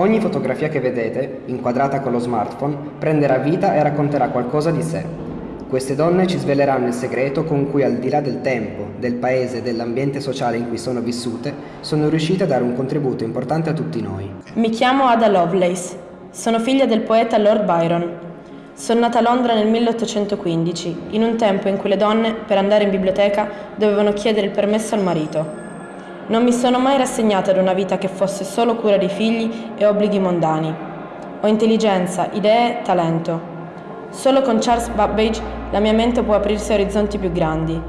Ogni fotografia che vedete, inquadrata con lo smartphone, prenderà vita e racconterà qualcosa di sé. Queste donne ci sveleranno il segreto con cui al di là del tempo, del paese e dell'ambiente sociale in cui sono vissute, sono riuscite a dare un contributo importante a tutti noi. Mi chiamo Ada Lovelace, sono figlia del poeta Lord Byron. Sono nata a Londra nel 1815, in un tempo in cui le donne, per andare in biblioteca, dovevano chiedere il permesso al marito. Non mi sono mai rassegnata ad una vita che fosse solo cura di figli e obblighi mondani. Ho intelligenza, idee, talento. Solo con Charles Babbage la mia mente può aprirsi a orizzonti più grandi.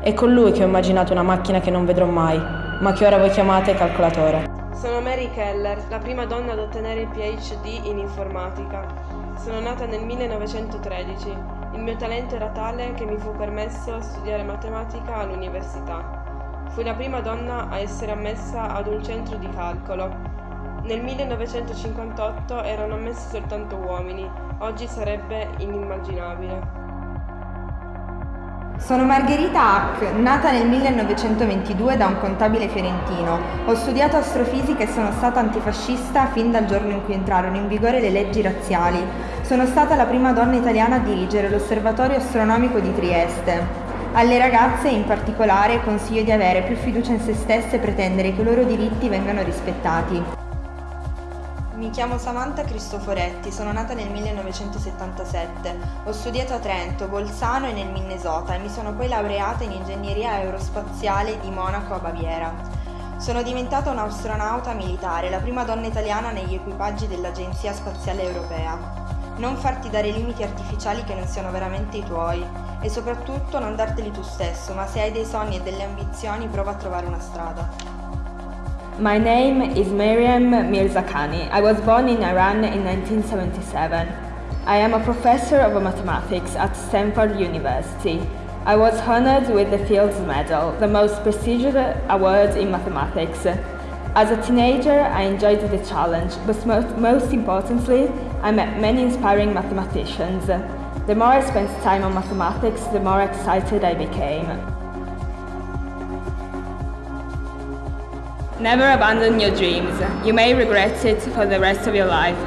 È con lui che ho immaginato una macchina che non vedrò mai, ma che ora voi chiamate calcolatore. Sono Mary Keller, la prima donna ad ottenere il PhD in informatica. Sono nata nel 1913. Il mio talento era tale che mi fu permesso studiare matematica all'università. Fui la prima donna a essere ammessa ad un centro di calcolo. Nel 1958 erano ammessi soltanto uomini, oggi sarebbe inimmaginabile. Sono Margherita Hack, nata nel 1922 da un contabile fiorentino. Ho studiato astrofisica e sono stata antifascista fin dal giorno in cui entrarono in vigore le leggi razziali. Sono stata la prima donna italiana a dirigere l'Osservatorio Astronomico di Trieste. Alle ragazze in particolare consiglio di avere più fiducia in se stesse e pretendere che i loro diritti vengano rispettati. Mi chiamo Samantha Cristoforetti, sono nata nel 1977. Ho studiato a Trento, Bolzano e nel Minnesota e mi sono poi laureata in ingegneria aerospaziale di Monaco a Baviera. Sono diventata un'astronauta militare, la prima donna italiana negli equipaggi dell'Agenzia Spaziale Europea. Non farti dare limiti artificiali che non siano veramente i tuoi e soprattutto non darteli tu stesso, ma se hai dei sogni e delle ambizioni prova a trovare una strada. My name is Miriam Mirzakhani. I was born in Iran in 1977. I am a professor of mathematics at Stanford University. I was honored with the Fields Medal, the most prestigious award in mathematics. As a teenager, I enjoyed the challenge, but most importantly, I met many inspiring mathematicians. The more I spent time on mathematics, the more excited I became. Never abandon your dreams. You may regret it for the rest of your life,